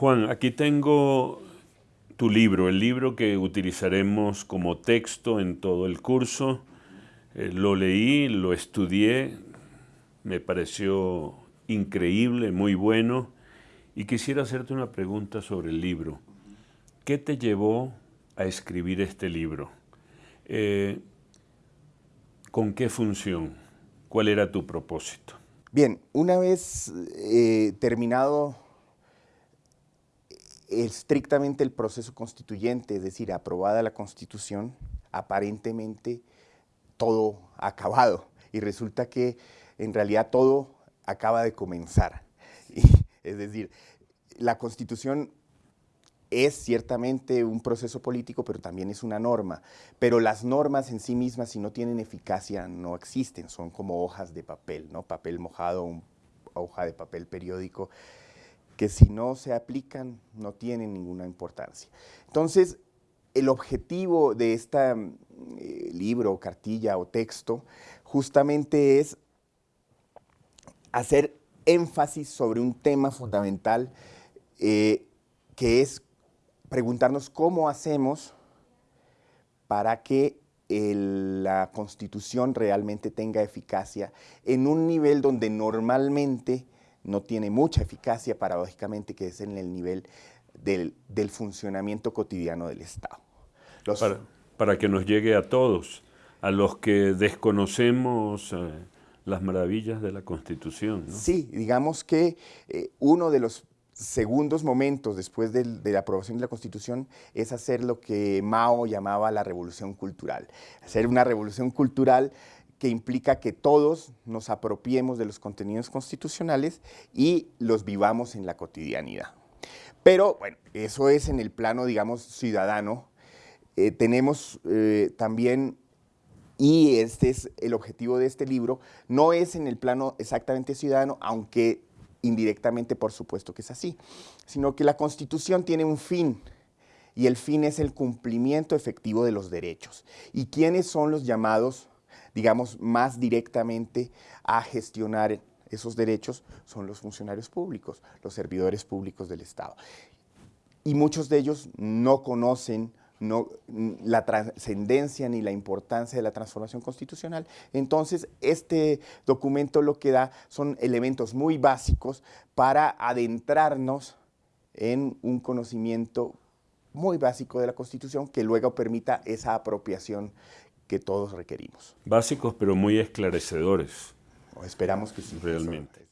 Juan, aquí tengo tu libro, el libro que utilizaremos como texto en todo el curso. Eh, lo leí, lo estudié, me pareció increíble, muy bueno, y quisiera hacerte una pregunta sobre el libro. ¿Qué te llevó a escribir este libro? Eh, ¿Con qué función? ¿Cuál era tu propósito? Bien, una vez eh, terminado estrictamente el proceso constituyente, es decir, aprobada la Constitución, aparentemente todo acabado y resulta que en realidad todo acaba de comenzar. es decir, la Constitución es ciertamente un proceso político, pero también es una norma. Pero las normas en sí mismas, si no tienen eficacia, no existen. Son como hojas de papel, ¿no? Papel mojado, una hoja de papel periódico que si no se aplican no tienen ninguna importancia. Entonces, el objetivo de este libro, cartilla o texto, justamente es hacer énfasis sobre un tema fundamental eh, que es preguntarnos cómo hacemos para que la Constitución realmente tenga eficacia en un nivel donde normalmente no tiene mucha eficacia, paradójicamente, que es en el nivel del, funcionamiento cotidiano del Estado. para, que nos llegue a todos, a los que desconocemos eh, las maravillas de la Constitución. Sí, digamos que eh, uno de los segundos momentos después de, la aprobación de la Constitución es hacer lo que Mao llamaba la revolución cultural. Hacer una revolución cultural que implica que todos nos apropiemos de los contenidos constitucionales y los vivamos en la cotidianidad. Pero, bueno, eso es en el plano, digamos, ciudadano. Eh, tenemos eh, también, y este es el objetivo de este libro, no es en el plano exactamente ciudadano, aunque indirectamente por supuesto que es así, sino que la Constitución tiene un fin, y el fin es el cumplimiento efectivo de los derechos. ¿Y quiénes son los llamados digamos, más directamente a gestionar esos derechos son los funcionarios públicos, los servidores públicos del Estado. Y muchos de ellos no conocen no, la trascendencia ni la importancia de la transformación constitucional. Entonces, este documento lo que da son elementos muy básicos para adentrarnos en un conocimiento muy básico de la Constitución que luego permita esa apropiación que todos requerimos. Básicos, pero muy esclarecedores. esperamos que sí. Realmente.